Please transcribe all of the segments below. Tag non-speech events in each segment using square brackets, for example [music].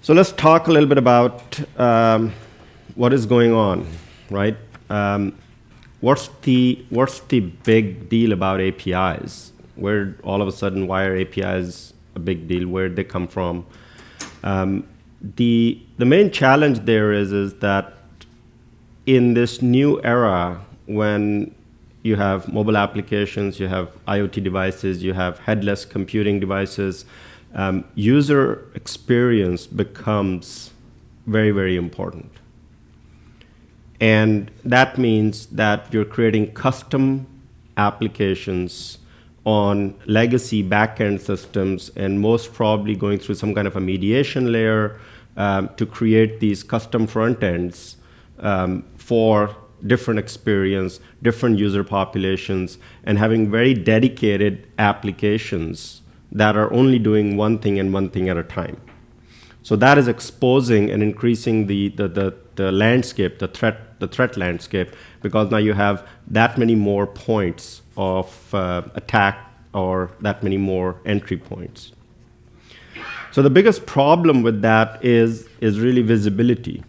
So let's talk a little bit about um, what is going on, right? Um, what's the what's the big deal about APIs? Where all of a sudden, why are APIs a big deal? Where did they come from? Um, the the main challenge there is is that in this new era when you have mobile applications, you have IoT devices, you have headless computing devices, um, user experience becomes very, very important. And that means that you're creating custom applications on legacy backend systems and most probably going through some kind of a mediation layer um, to create these custom front ends um, for different experience, different user populations, and having very dedicated applications that are only doing one thing and one thing at a time. So that is exposing and increasing the, the, the, the landscape, the threat, the threat landscape, because now you have that many more points of uh, attack or that many more entry points. So the biggest problem with that is, is really visibility.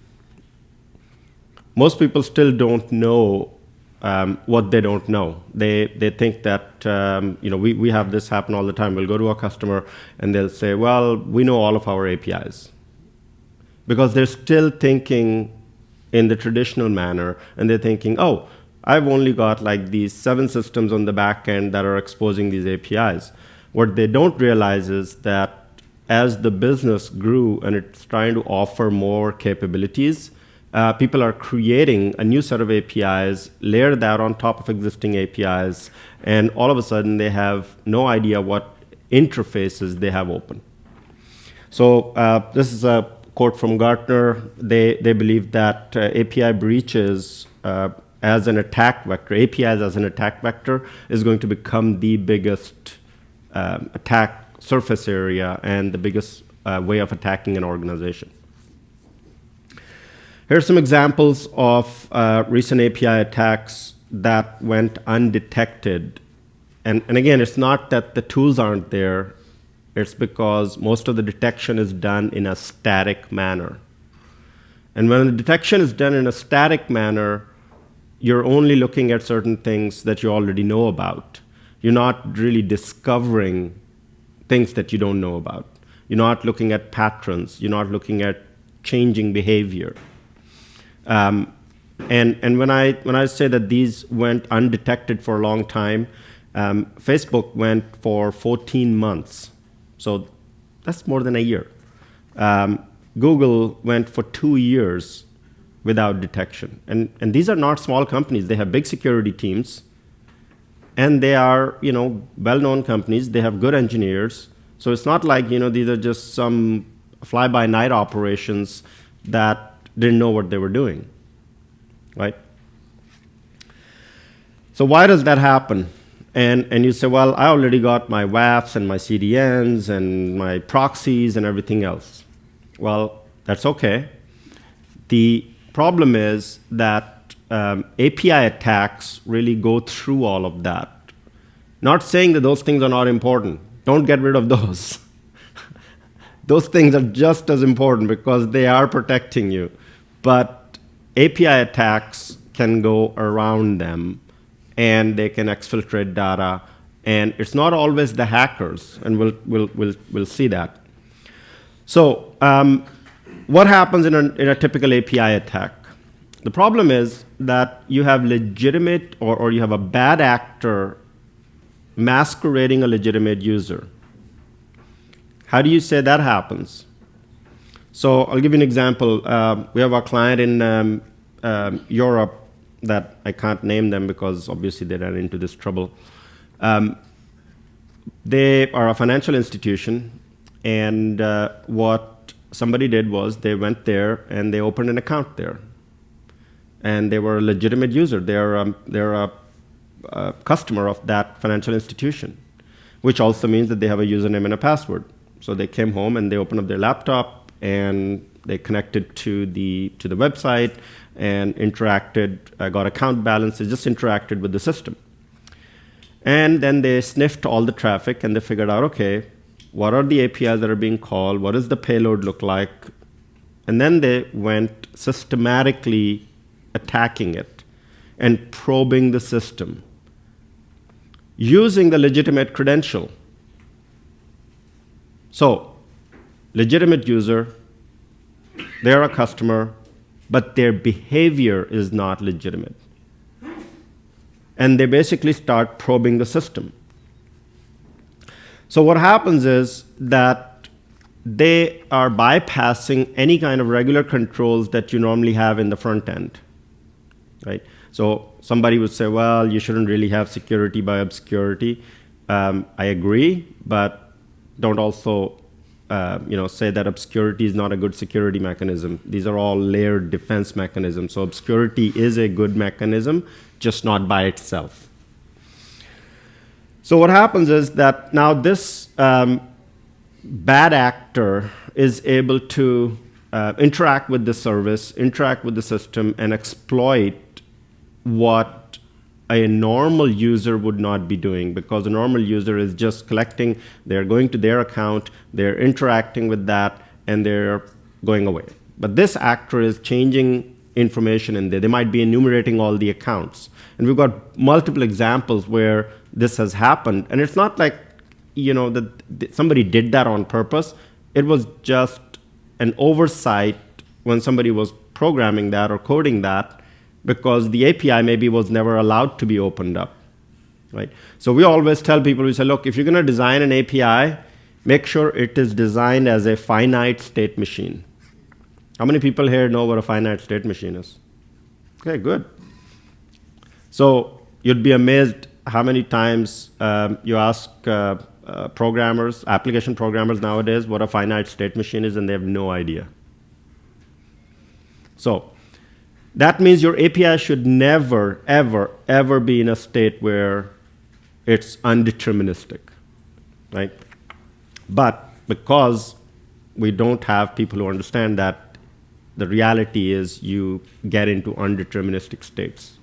Most people still don't know um, what they don't know. They, they think that, um, you know, we, we have this happen all the time. We'll go to a customer and they'll say, well, we know all of our APIs. Because they're still thinking in the traditional manner and they're thinking, oh, I've only got like these seven systems on the back end that are exposing these APIs. What they don't realize is that as the business grew and it's trying to offer more capabilities, uh, people are creating a new set of APIs, layer that on top of existing APIs, and all of a sudden they have no idea what interfaces they have open. So uh, this is a quote from Gartner. They, they believe that uh, API breaches uh, as an attack vector, APIs as an attack vector, is going to become the biggest um, attack surface area and the biggest uh, way of attacking an organization. Here are some examples of uh, recent API attacks that went undetected. And, and again, it's not that the tools aren't there, it's because most of the detection is done in a static manner. And when the detection is done in a static manner, you're only looking at certain things that you already know about. You're not really discovering things that you don't know about. You're not looking at patterns. You're not looking at changing behavior. Um, and and when I when I say that these went undetected for a long time, um, Facebook went for 14 months, so that's more than a year. Um, Google went for two years without detection, and and these are not small companies. They have big security teams, and they are you know well-known companies. They have good engineers, so it's not like you know these are just some fly-by-night operations that didn't know what they were doing, right? So why does that happen? And, and you say, well, I already got my WAFs and my CDNs and my proxies and everything else. Well, that's okay. The problem is that um, API attacks really go through all of that. Not saying that those things are not important. Don't get rid of those. [laughs] those things are just as important because they are protecting you. But API attacks can go around them and they can exfiltrate data. And it's not always the hackers, and we'll, we'll, we'll, we'll see that. So um, what happens in a, in a typical API attack? The problem is that you have legitimate or, or you have a bad actor masquerading a legitimate user. How do you say that happens? So I'll give you an example. Uh, we have a client in um, um, Europe that I can't name them because obviously they ran into this trouble. Um, they are a financial institution, and uh, what somebody did was they went there and they opened an account there. And they were a legitimate user. They're, um, they're a, a customer of that financial institution, which also means that they have a username and a password. So they came home and they opened up their laptop, and they connected to the to the website and interacted, uh, got account balances, just interacted with the system. And then they sniffed all the traffic and they figured out, okay, what are the APIs that are being called? What does the payload look like? And then they went systematically attacking it and probing the system using the legitimate credential. So, legitimate user, they're a customer, but their behavior is not legitimate. And they basically start probing the system. So what happens is that they are bypassing any kind of regular controls that you normally have in the front end, right? So somebody would say, well, you shouldn't really have security by obscurity. Um, I agree, but don't also uh, you know, say that obscurity is not a good security mechanism. These are all layered defense mechanisms. So obscurity is a good mechanism, just not by itself. So what happens is that now this um, bad actor is able to uh, interact with the service, interact with the system, and exploit what a normal user would not be doing because a normal user is just collecting, they're going to their account, they're interacting with that, and they're going away. But this actor is changing information in there. They might be enumerating all the accounts. And we've got multiple examples where this has happened. And it's not like, you know, that somebody did that on purpose. It was just an oversight when somebody was programming that or coding that because the API maybe was never allowed to be opened up, right? So we always tell people, we say, look, if you're going to design an API, make sure it is designed as a finite state machine. How many people here know what a finite state machine is? Okay, good. So you'd be amazed how many times um, you ask uh, uh, programmers, application programmers nowadays, what a finite state machine is, and they have no idea. So that means your API should never, ever, ever be in a state where it's undeterministic, right? But because we don't have people who understand that, the reality is you get into undeterministic states.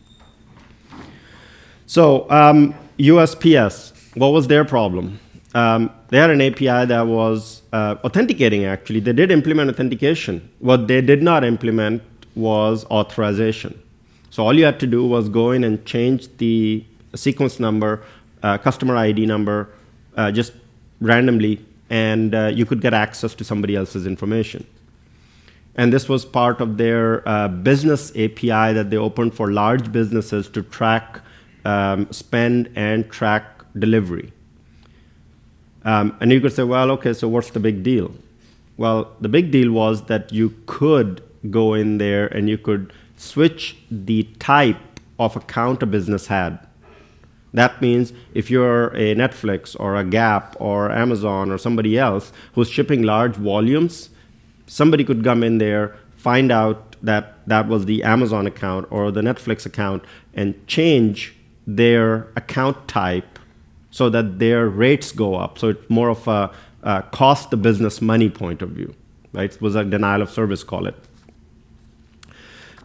So um, USPS, what was their problem? Um, they had an API that was uh, authenticating, actually. They did implement authentication. What they did not implement was authorization. So all you had to do was go in and change the sequence number, uh, customer ID number, uh, just randomly, and uh, you could get access to somebody else's information. And this was part of their uh, business API that they opened for large businesses to track um, spend and track delivery. Um, and you could say, well, okay, so what's the big deal? Well, the big deal was that you could go in there and you could switch the type of account a business had. That means if you're a Netflix or a Gap or Amazon or somebody else who's shipping large volumes, somebody could come in there, find out that that was the Amazon account or the Netflix account, and change their account type so that their rates go up. So it's more of a, a cost the business money point of view. Right? It was a denial of service, call it.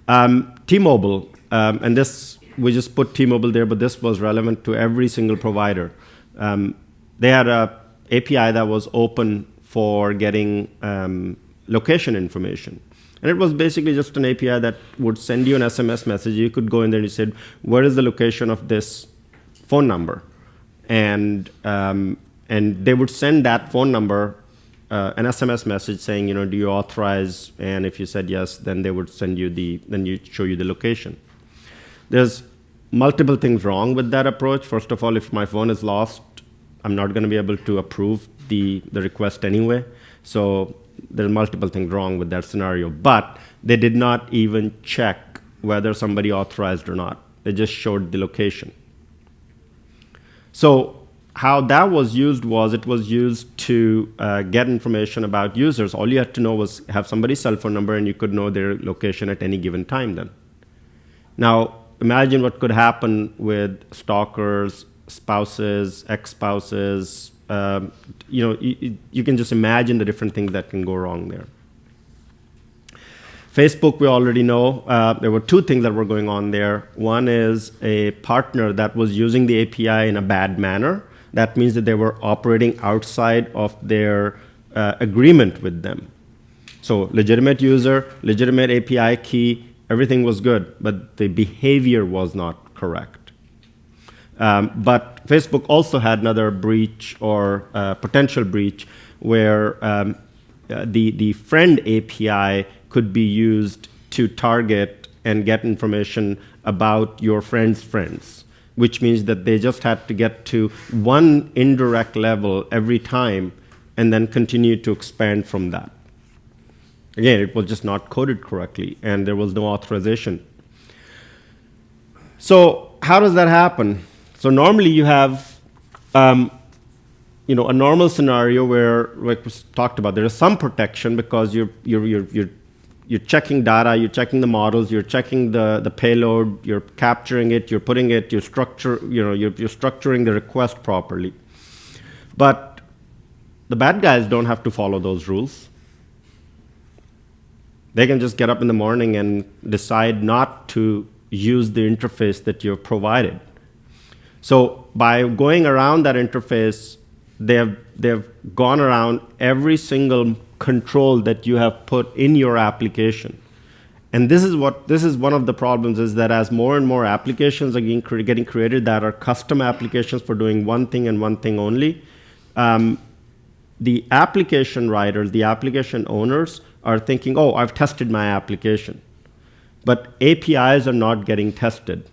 Um, T-Mobile, um, and this, we just put T-Mobile there, but this was relevant to every single provider. Um, they had a API that was open for getting um, location information. And it was basically just an API that would send you an SMS message. You could go in there and you said, where is the location of this phone number? And, um, and they would send that phone number uh, an SMS message saying, you know, do you authorize? And if you said yes, then they would send you the, then you show you the location. There's multiple things wrong with that approach. First of all, if my phone is lost, I'm not going to be able to approve the, the request anyway. So there's multiple things wrong with that scenario. But they did not even check whether somebody authorized or not. They just showed the location. So how that was used was it was used to uh, get information about users. All you had to know was have somebody's cell phone number and you could know their location at any given time then. Now, imagine what could happen with stalkers, spouses, ex-spouses. Um, you know, you, you can just imagine the different things that can go wrong there. Facebook, we already know. Uh, there were two things that were going on there. One is a partner that was using the API in a bad manner that means that they were operating outside of their uh, agreement with them. So legitimate user, legitimate API key, everything was good, but the behavior was not correct. Um, but Facebook also had another breach or uh, potential breach where um, uh, the, the friend API could be used to target and get information about your friend's friends, which means that they just had to get to one indirect level every time and then continue to expand from that. Again, it was just not coded correctly, and there was no authorization. So how does that happen? So normally you have um, you know, a normal scenario where, like we talked about, there is some protection because you're, you're, you're, you're, you're checking data, you're checking the models, you're checking the, the payload, you're capturing it, you're putting it, you're structure, you know, you're, you're structuring the request properly. But the bad guys don't have to follow those rules. They can just get up in the morning and decide not to use the interface that you've provided. So by going around that interface, they've, they've gone around every single control that you have put in your application. And this is what this is one of the problems is that as more and more applications are getting, getting created that are custom applications for doing one thing and one thing only, um, the application writers, the application owners are thinking, oh, I've tested my application. But APIs are not getting tested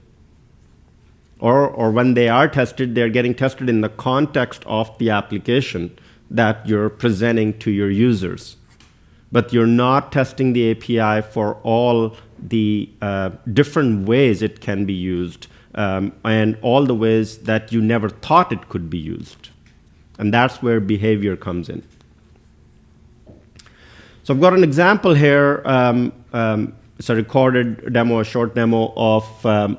or, or when they are tested, they're getting tested in the context of the application that you're presenting to your users. But you're not testing the API for all the uh, different ways it can be used um, and all the ways that you never thought it could be used. And that's where behavior comes in. So I've got an example here. Um, um, it's a recorded demo, a short demo of um,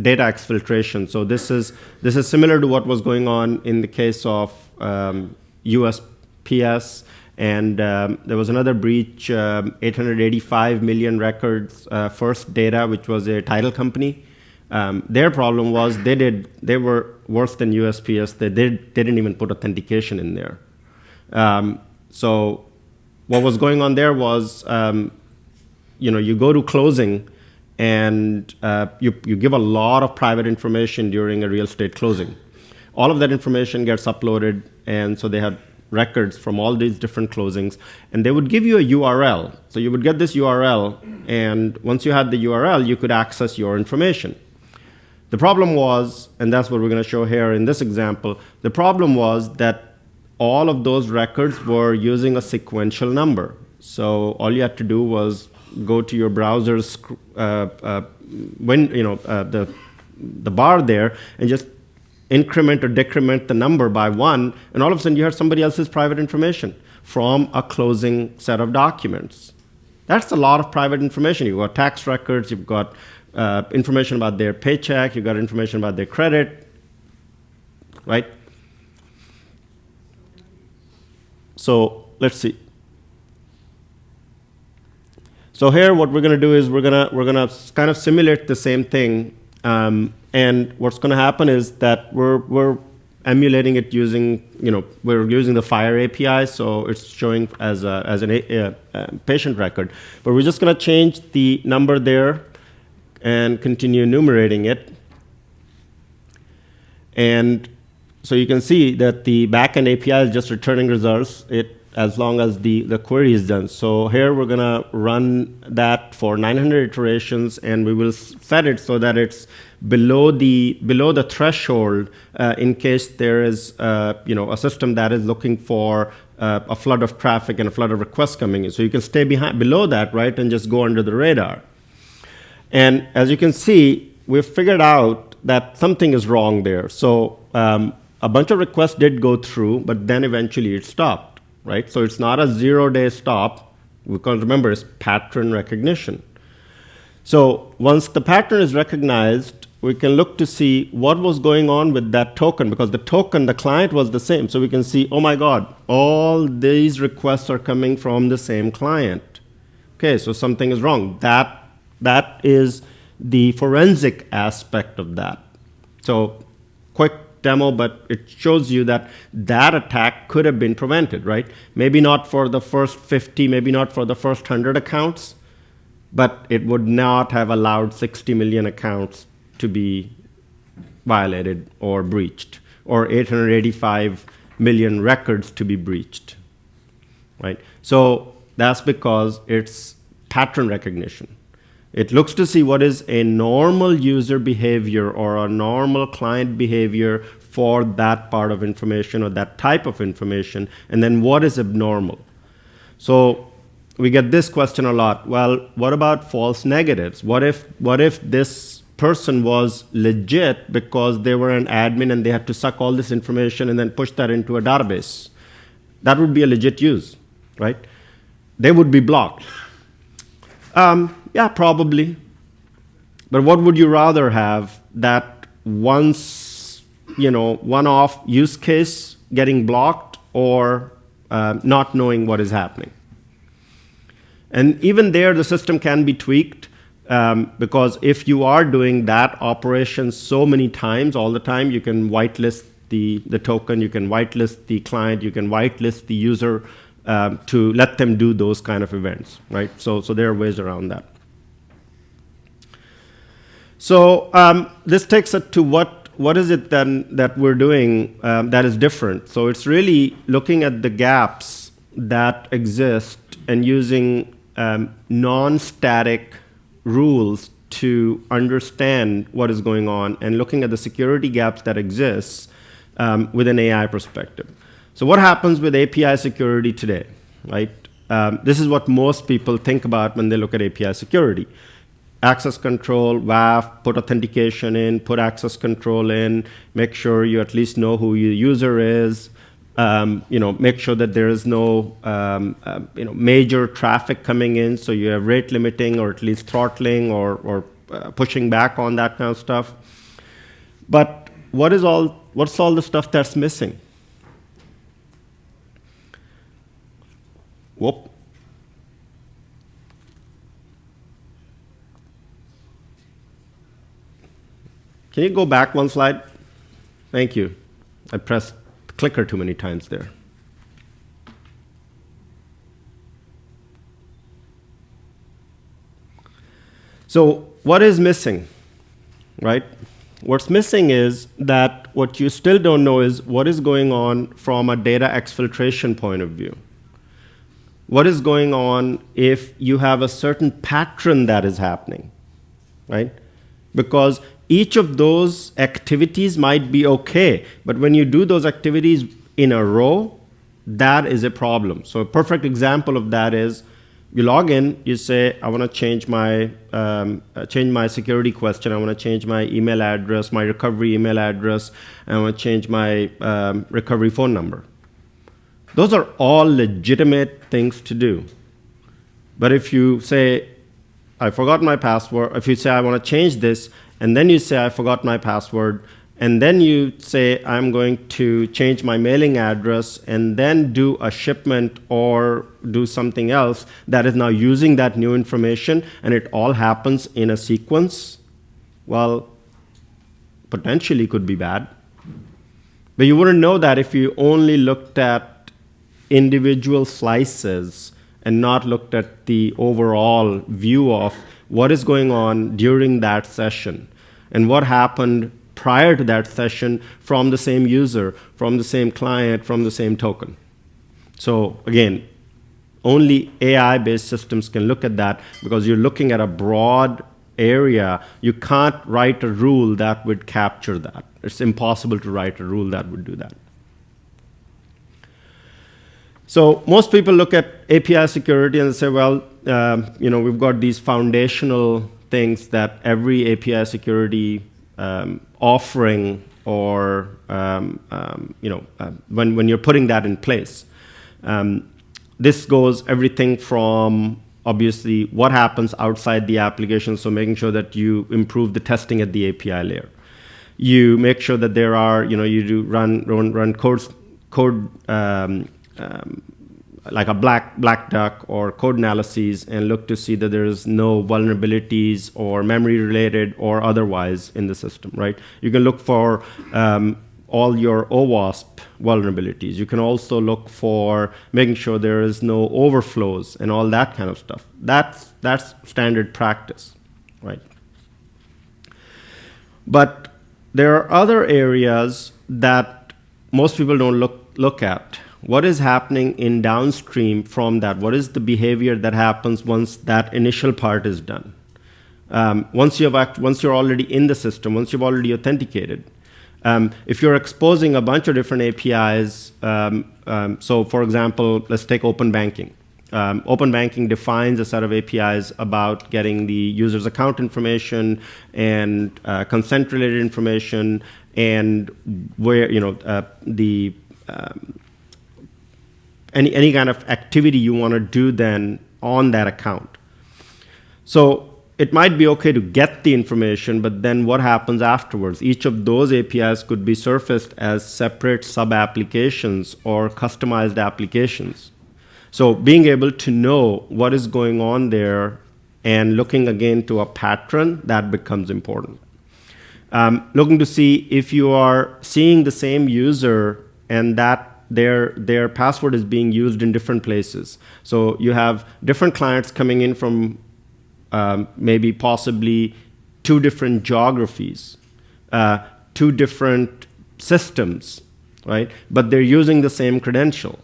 data exfiltration. So this is, this is similar to what was going on in the case of um, USPS. And um, there was another breach, um, 885 million records, uh, First Data, which was a title company. Um, their problem was they did they were worse than USPS. They, did, they didn't even put authentication in there. Um, so what was going on there was, um, you know, you go to closing and uh, you, you give a lot of private information during a real estate closing. All of that information gets uploaded, and so they had records from all these different closings, and they would give you a URL. So you would get this URL, and once you had the URL, you could access your information. The problem was, and that's what we're going to show here in this example, the problem was that all of those records were using a sequential number. So all you had to do was go to your browser's uh, uh, when you know uh, the the bar there and just increment or decrement the number by one, and all of a sudden you have somebody else's private information from a closing set of documents. That's a lot of private information. You've got tax records, you've got uh, information about their paycheck, you've got information about their credit, right? So let's see. So here, what we're going to do is we're going to we're going to kind of simulate the same thing, um, and what's going to happen is that we're we're emulating it using you know we're using the FHIR API, so it's showing as a, as an a, a patient record, but we're just going to change the number there and continue enumerating it, and so you can see that the backend API is just returning results. It as long as the, the query is done. So here we're going to run that for 900 iterations, and we will set it so that it's below the below the threshold uh, in case there is uh, you know a system that is looking for uh, a flood of traffic and a flood of requests coming in. So you can stay behind below that, right, and just go under the radar. And as you can see, we've figured out that something is wrong there. So um, a bunch of requests did go through, but then eventually it stopped right? So it's not a zero-day stop, because remember, it's pattern recognition. So once the pattern is recognized, we can look to see what was going on with that token, because the token, the client was the same. So we can see, oh my God, all these requests are coming from the same client. Okay, so something is wrong. That, that is the forensic aspect of that. So quick demo, but it shows you that that attack could have been prevented, right? Maybe not for the first 50, maybe not for the first 100 accounts, but it would not have allowed 60 million accounts to be violated or breached, or 885 million records to be breached, right? So that's because it's pattern recognition. It looks to see what is a normal user behavior or a normal client behavior for that part of information or that type of information, and then what is abnormal. So we get this question a lot. Well, what about false negatives? What if, what if this person was legit because they were an admin and they had to suck all this information and then push that into a database? That would be a legit use, right? They would be blocked. Um, yeah, probably. But what would you rather have? That once, you know, one-off use case getting blocked or uh, not knowing what is happening? And even there, the system can be tweaked um, because if you are doing that operation so many times all the time, you can whitelist the, the token, you can whitelist the client, you can whitelist the user um, to let them do those kind of events, right? So, so there are ways around that. So um, this takes us to what, what is it then that we're doing um, that is different? So it's really looking at the gaps that exist and using um, non-static rules to understand what is going on and looking at the security gaps that exist um, with an AI perspective. So what happens with API security today, right? Um, this is what most people think about when they look at API security access control, WAF, put authentication in, put access control in, make sure you at least know who your user is, um, you know, make sure that there is no um, uh, you know, major traffic coming in, so you have rate limiting or at least throttling or, or uh, pushing back on that kind of stuff. But what is all, what's all the stuff that's missing? Whoop. Can you go back one slide? Thank you. I pressed clicker too many times there. So what is missing, right? What's missing is that what you still don't know is what is going on from a data exfiltration point of view. What is going on if you have a certain pattern that is happening, right? Because each of those activities might be okay, but when you do those activities in a row, that is a problem. So a perfect example of that is you log in, you say, I want to change my um, uh, change my security question. I want to change my email address, my recovery email address, I want to change my um, recovery phone number. Those are all legitimate things to do. But if you say, I forgot my password, if you say, I want to change this, and then you say, I forgot my password, and then you say, I'm going to change my mailing address, and then do a shipment or do something else that is now using that new information, and it all happens in a sequence, well, potentially could be bad. But you wouldn't know that if you only looked at individual slices and not looked at the overall view of what is going on during that session and what happened prior to that session from the same user, from the same client, from the same token. So again, only AI-based systems can look at that because you're looking at a broad area. You can't write a rule that would capture that. It's impossible to write a rule that would do that. So most people look at API security and say, well, um, you know, we've got these foundational things that every API security um, offering or um, um, you know uh, when when you're putting that in place. Um, this goes everything from obviously what happens outside the application, so making sure that you improve the testing at the API layer. You make sure that there are you know you do run run run code code um, um, like a black black duck or code analyses and look to see that there is no vulnerabilities or memory related or otherwise in the system, right? You can look for um, all your OWASP vulnerabilities. You can also look for making sure there is no overflows and all that kind of stuff. That's, that's standard practice, right? But there are other areas that most people don't look, look at. What is happening in downstream from that? What is the behavior that happens once that initial part is done? Um, once, you have once you're already in the system, once you've already authenticated, um, if you're exposing a bunch of different APIs, um, um, so for example, let's take open banking. Um, open banking defines a set of APIs about getting the user's account information and uh, consent-related information and where you know uh, the um, any any kind of activity you want to do then on that account. So it might be okay to get the information, but then what happens afterwards? Each of those APIs could be surfaced as separate sub-applications or customized applications. So being able to know what is going on there and looking again to a pattern, that becomes important. Um, looking to see if you are seeing the same user and that their, their password is being used in different places. So you have different clients coming in from um, maybe possibly two different geographies, uh, two different systems, right? But they're using the same credential.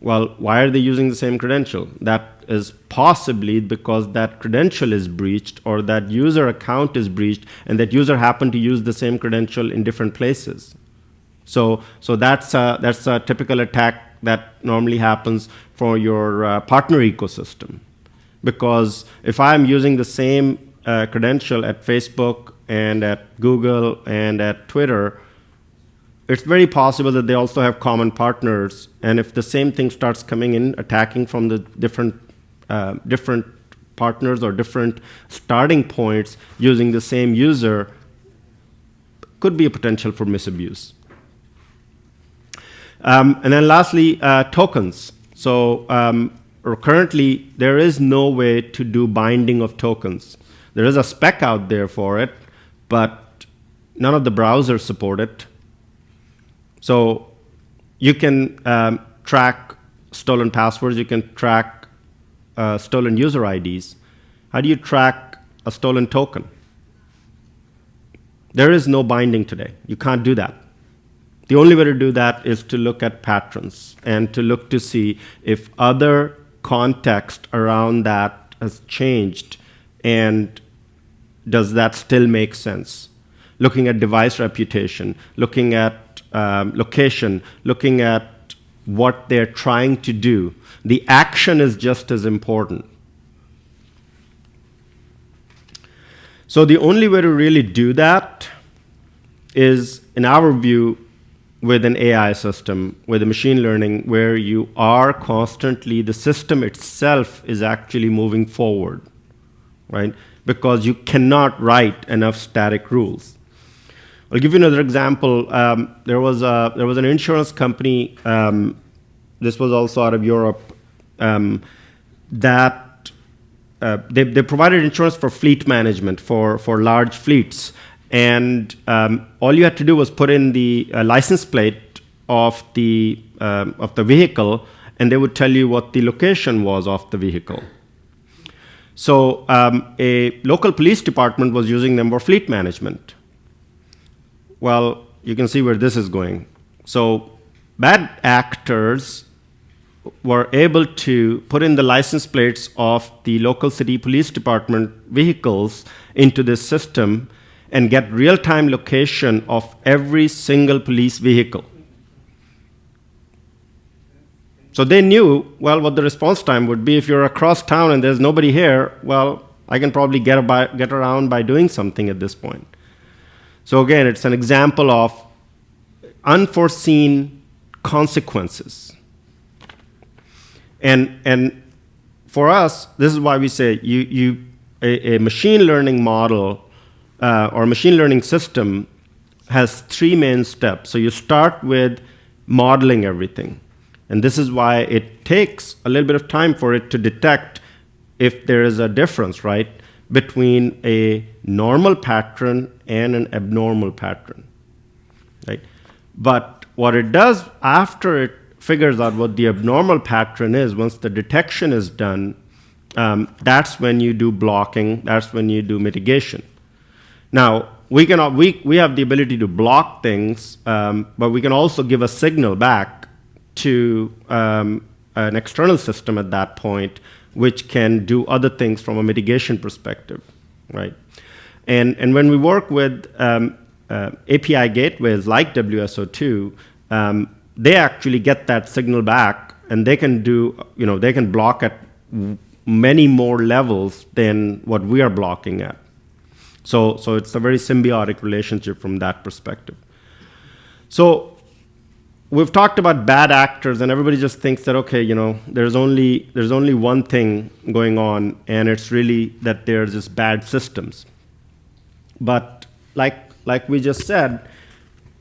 Well, why are they using the same credential? That is possibly because that credential is breached or that user account is breached and that user happened to use the same credential in different places. So, so that's, a, that's a typical attack that normally happens for your uh, partner ecosystem because if I'm using the same uh, credential at Facebook and at Google and at Twitter, it's very possible that they also have common partners. And if the same thing starts coming in, attacking from the different, uh, different partners or different starting points using the same user, could be a potential for misabuse. Um, and then lastly, uh, tokens. So um, currently there is no way to do binding of tokens. There is a spec out there for it, but none of the browsers support it. So you can um, track stolen passwords, you can track uh, stolen user IDs. How do you track a stolen token? There is no binding today. You can't do that. The only way to do that is to look at patterns and to look to see if other context around that has changed and does that still make sense? Looking at device reputation, looking at um, location, looking at what they're trying to do. The action is just as important. So the only way to really do that is, in our view, with an AI system, with a machine learning, where you are constantly, the system itself is actually moving forward, right? Because you cannot write enough static rules. I'll give you another example. Um, there, was a, there was an insurance company, um, this was also out of Europe, um, that uh, they, they provided insurance for fleet management, for, for large fleets. And um, all you had to do was put in the uh, license plate of the, um, of the vehicle, and they would tell you what the location was of the vehicle. So um, a local police department was using them for fleet management. Well, you can see where this is going. So bad actors were able to put in the license plates of the local city police department vehicles into this system and get real-time location of every single police vehicle. So they knew, well, what the response time would be. If you're across town and there's nobody here, well, I can probably get, by, get around by doing something at this point. So again, it's an example of unforeseen consequences. And, and for us, this is why we say you, you, a, a machine learning model uh, or machine learning system has three main steps. So you start with modeling everything. And this is why it takes a little bit of time for it to detect if there is a difference, right, between a normal pattern and an abnormal pattern. right? But what it does after it figures out what the abnormal pattern is, once the detection is done, um, that's when you do blocking, that's when you do mitigation. Now, we, can, we, we have the ability to block things, um, but we can also give a signal back to um, an external system at that point, which can do other things from a mitigation perspective, right? And, and when we work with um, uh, API gateways like WSO2, um, they actually get that signal back, and they can do, you know, they can block at many more levels than what we are blocking at. So, so it's a very symbiotic relationship from that perspective. So we've talked about bad actors, and everybody just thinks that okay, you know, there's only there's only one thing going on, and it's really that there's just bad systems. But like like we just said,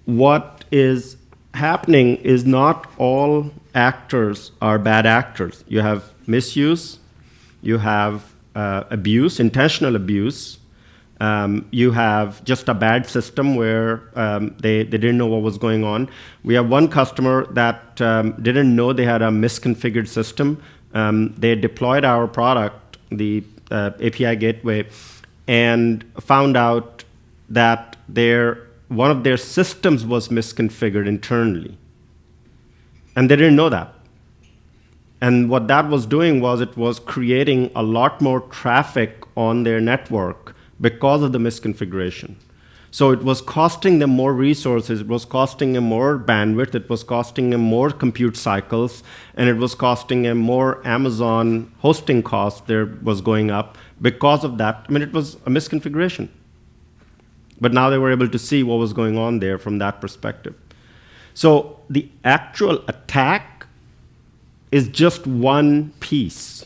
what is happening is not all actors are bad actors. You have misuse, you have uh, abuse, intentional abuse, um, you have just a bad system where um, they, they didn't know what was going on. We have one customer that um, didn't know they had a misconfigured system. Um, they deployed our product, the uh, API gateway, and found out that their, one of their systems was misconfigured internally. And they didn't know that. And what that was doing was it was creating a lot more traffic on their network because of the misconfiguration. So it was costing them more resources, it was costing them more bandwidth, it was costing them more compute cycles, and it was costing them more Amazon hosting costs there was going up because of that. I mean, it was a misconfiguration. But now they were able to see what was going on there from that perspective. So the actual attack is just one piece.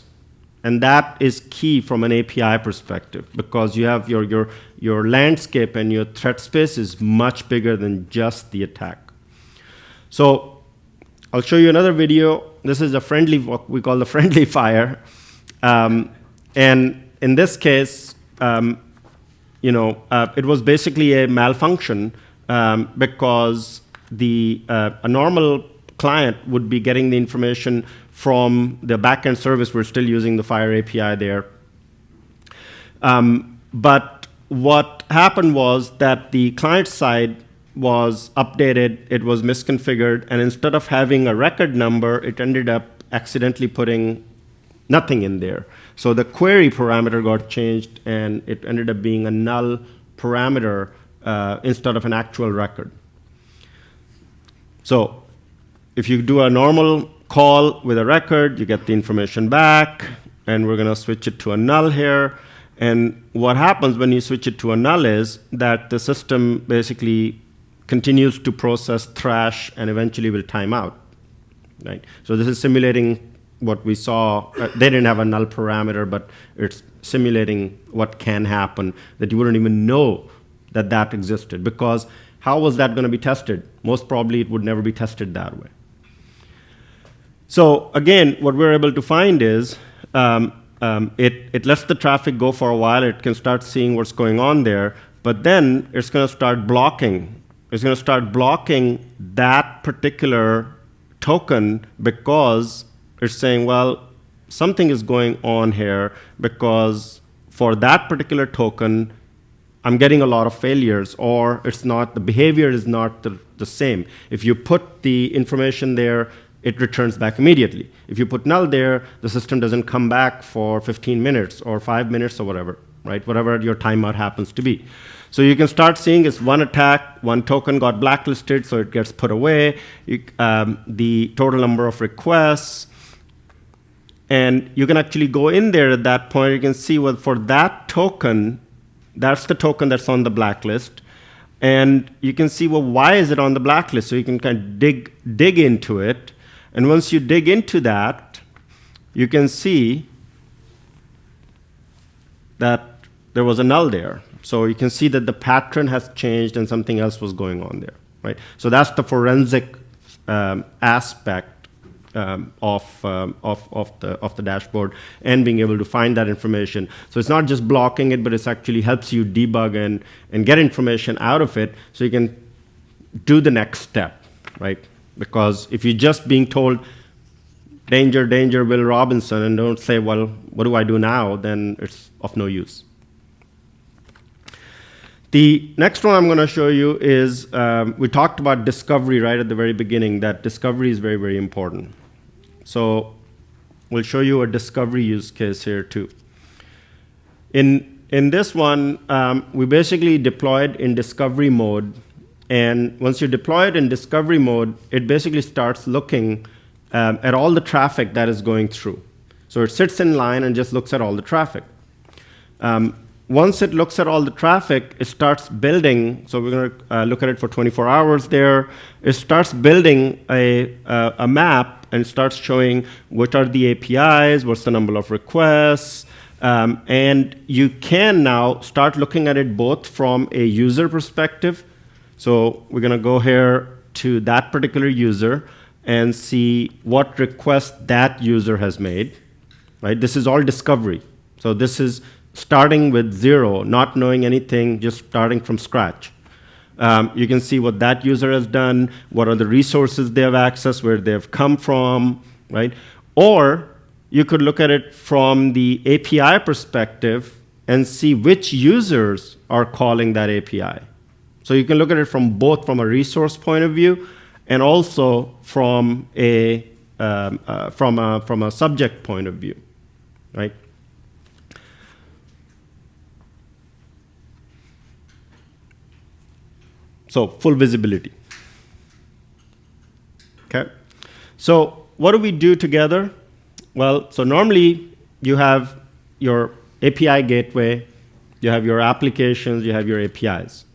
And that is key from an API perspective because you have your, your, your landscape and your threat space is much bigger than just the attack. So I'll show you another video. This is a friendly, what we call the friendly [laughs] fire. Um, and in this case, um, you know, uh, it was basically a malfunction um, because the, uh, a normal client would be getting the information from the backend service. We're still using the FHIR API there. Um, but what happened was that the client side was updated, it was misconfigured, and instead of having a record number, it ended up accidentally putting nothing in there. So the query parameter got changed, and it ended up being a null parameter uh, instead of an actual record. So if you do a normal call with a record, you get the information back, and we're going to switch it to a null here. And what happens when you switch it to a null is that the system basically continues to process thrash and eventually will time out. Right? So this is simulating what we saw. Uh, they didn't have a null parameter, but it's simulating what can happen that you wouldn't even know that that existed because how was that going to be tested? Most probably it would never be tested that way. So again, what we're able to find is um, um, it, it lets the traffic go for a while. It can start seeing what's going on there. But then it's going to start blocking. It's going to start blocking that particular token because it's saying, well, something is going on here because for that particular token, I'm getting a lot of failures, or it's not, the behavior is not the, the same. If you put the information there, it returns back immediately. If you put null there, the system doesn't come back for 15 minutes or five minutes or whatever, right? Whatever your timeout happens to be. So you can start seeing is one attack, one token got blacklisted, so it gets put away. You, um, the total number of requests, and you can actually go in there at that point. You can see what for that token, that's the token that's on the blacklist. And you can see, well, why is it on the blacklist? So you can kind of dig, dig into it. And once you dig into that, you can see that there was a null there. So you can see that the pattern has changed and something else was going on there, right? So that's the forensic um, aspect um, of, um, of, of, the, of the dashboard and being able to find that information. So it's not just blocking it, but it actually helps you debug and, and get information out of it so you can do the next step, right? Because if you're just being told, danger, danger, Will Robinson, and don't say, well, what do I do now, then it's of no use. The next one I'm going to show you is, um, we talked about discovery right at the very beginning, that discovery is very, very important. So we'll show you a discovery use case here too. In, in this one, um, we basically deployed in discovery mode. And once you deploy it in discovery mode, it basically starts looking um, at all the traffic that is going through. So it sits in line and just looks at all the traffic. Um, once it looks at all the traffic, it starts building. So we're going to uh, look at it for 24 hours there. It starts building a, uh, a map and starts showing what are the APIs, what's the number of requests, um, and you can now start looking at it both from a user perspective. So we're going to go here to that particular user and see what request that user has made. Right? This is all discovery. So this is starting with zero, not knowing anything, just starting from scratch. Um, you can see what that user has done, what are the resources they have accessed, where they've come from, right? Or you could look at it from the API perspective and see which users are calling that API. So you can look at it from both from a resource point of view and also from a, um, uh, from a, from a subject point of view, right? So full visibility. Okay. So what do we do together? Well, so normally you have your API gateway, you have your applications, you have your APIs.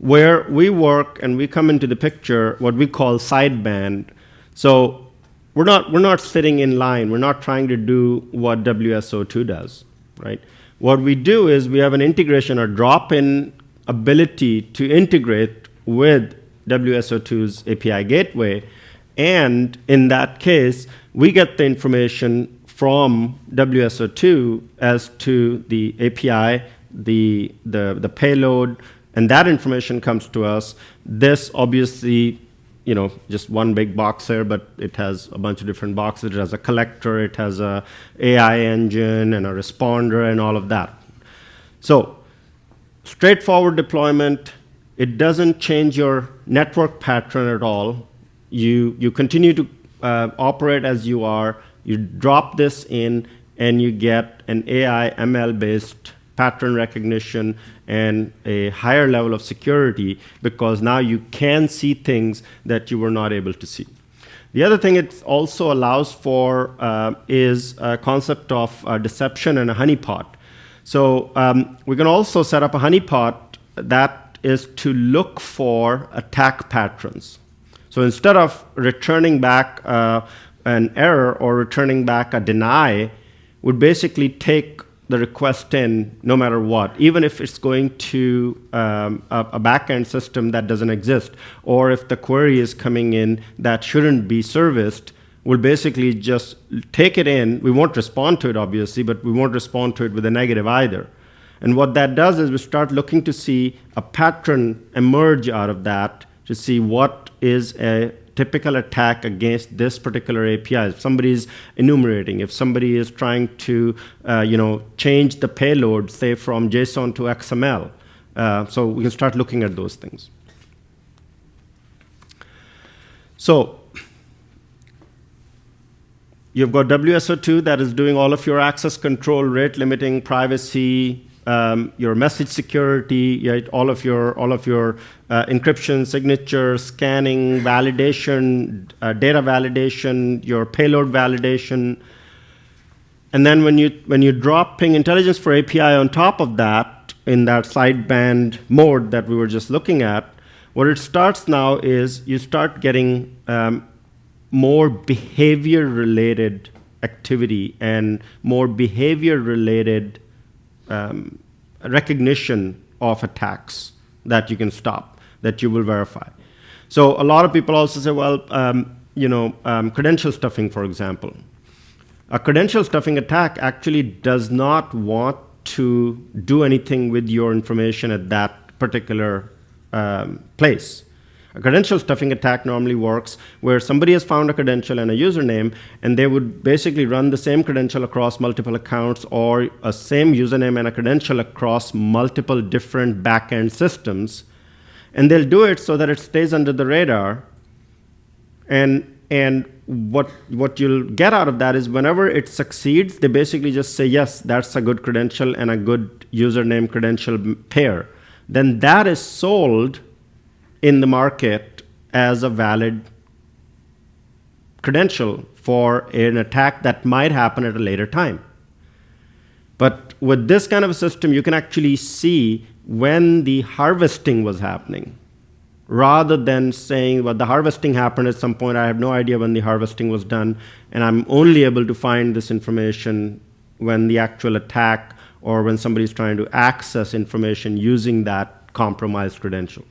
Where we work and we come into the picture, what we call sideband. So we're not, we're not sitting in line. We're not trying to do what WSO2 does, right? What we do is we have an integration or drop-in ability to integrate with WSO2's API gateway. And in that case, we get the information from WSO2 as to the API, the, the, the payload, and that information comes to us. This obviously, you know, just one big box here, but it has a bunch of different boxes. It has a collector, it has a AI engine, and a responder, and all of that. So straightforward deployment, it doesn't change your network pattern at all. You, you continue to uh, operate as you are. You drop this in, and you get an AI ML-based pattern recognition and a higher level of security because now you can see things that you were not able to see. The other thing it also allows for uh, is a concept of uh, deception and a honeypot. So um, we can also set up a honeypot that is to look for attack patterns. So instead of returning back uh, an error or returning back a deny, would basically take the request in no matter what, even if it's going to um, a, a backend system that doesn't exist, or if the query is coming in that shouldn't be serviced, we'll basically just take it in. We won't respond to it, obviously, but we won't respond to it with a negative either. And what that does is we start looking to see a pattern emerge out of that to see what is a typical attack against this particular API. If somebody is enumerating, if somebody is trying to uh, you know, change the payload, say from JSON to XML. Uh, so we can start looking at those things. So you've got WSO2 that is doing all of your access control, rate limiting, privacy, um, your message security, right, all of your all of your uh, encryption, signature, scanning, validation, uh, data validation, your payload validation, and then when you when you drop Ping Intelligence for API on top of that in that sideband mode that we were just looking at, what it starts now is you start getting um, more behavior related activity and more behavior related um, recognition of attacks that you can stop, that you will verify. So a lot of people also say, well, um, you know, um, credential stuffing, for example. A credential stuffing attack actually does not want to do anything with your information at that particular um, place. A credential stuffing attack normally works where somebody has found a credential and a username, and they would basically run the same credential across multiple accounts or a same username and a credential across multiple different backend systems. And they'll do it so that it stays under the radar. And, and what, what you'll get out of that is whenever it succeeds, they basically just say, yes, that's a good credential and a good username credential pair. Then that is sold in the market as a valid credential for an attack that might happen at a later time. But with this kind of a system, you can actually see when the harvesting was happening rather than saying, well, the harvesting happened at some point. I have no idea when the harvesting was done, and I'm only able to find this information when the actual attack or when somebody's trying to access information using that compromised credential.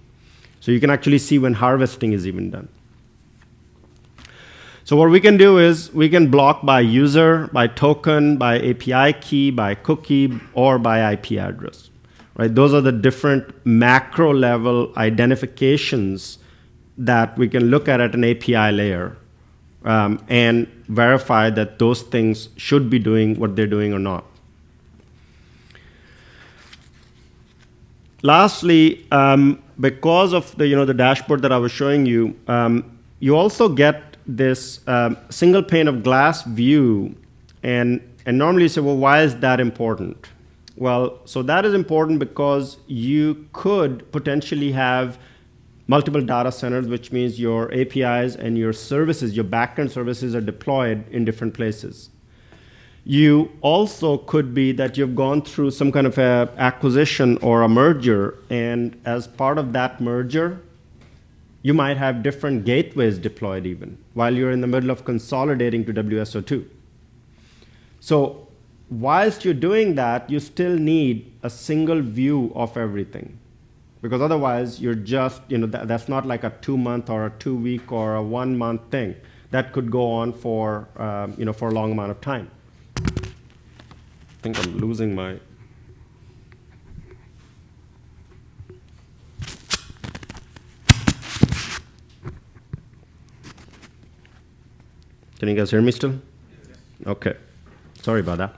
So you can actually see when harvesting is even done. So what we can do is we can block by user, by token, by API key, by cookie, or by IP address. Right? Those are the different macro level identifications that we can look at at an API layer um, and verify that those things should be doing what they're doing or not. Lastly, um, because of the, you know, the dashboard that I was showing you, um, you also get this um, single pane of glass view. And, and normally you say, well, why is that important? Well, so that is important because you could potentially have multiple data centers, which means your APIs and your services, your backend services are deployed in different places. You also could be that you've gone through some kind of a acquisition or a merger, and as part of that merger, you might have different gateways deployed even while you're in the middle of consolidating to WSO2. So whilst you're doing that, you still need a single view of everything. Because otherwise, you're just, you know, that, that's not like a two month or a two week or a one month thing. That could go on for, um, you know, for a long amount of time. I think I'm losing my. Can you guys hear me still? Okay. Sorry about that.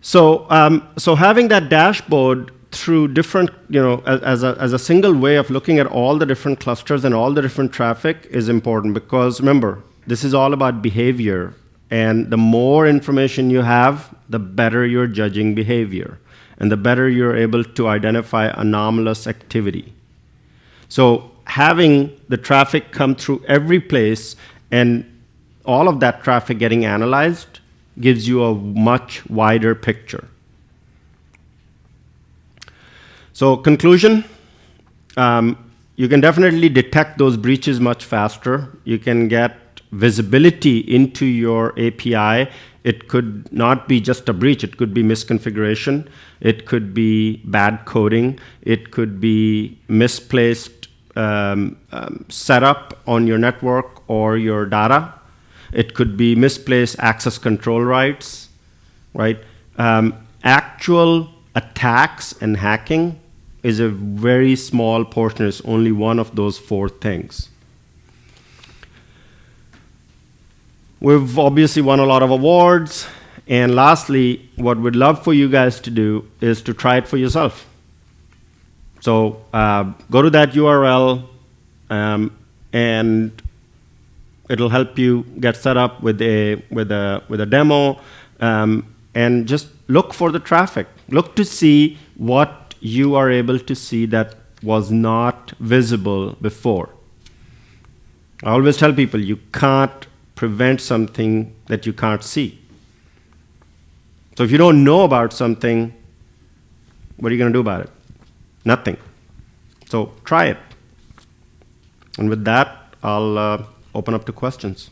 So, um, so having that dashboard through different, you know, as, as, a, as a single way of looking at all the different clusters and all the different traffic is important because remember, this is all about behavior and the more information you have, the better you're judging behavior. And the better you're able to identify anomalous activity. So having the traffic come through every place and all of that traffic getting analyzed gives you a much wider picture. So conclusion, um, you can definitely detect those breaches much faster. You can get visibility into your API. It could not be just a breach. It could be misconfiguration. It could be bad coding. It could be misplaced um, um, setup on your network or your data. It could be misplaced access control rights, right? Um, actual attacks and hacking is a very small portion. It's only one of those four things. We've obviously won a lot of awards. And lastly, what we'd love for you guys to do is to try it for yourself. So uh, go to that URL um, and it'll help you get set up with a, with a, with a demo um, and just look for the traffic. Look to see what you are able to see that was not visible before. I always tell people you can't prevent something that you can't see. So if you don't know about something, what are you going to do about it? Nothing. So try it. And with that, I'll uh, open up to questions.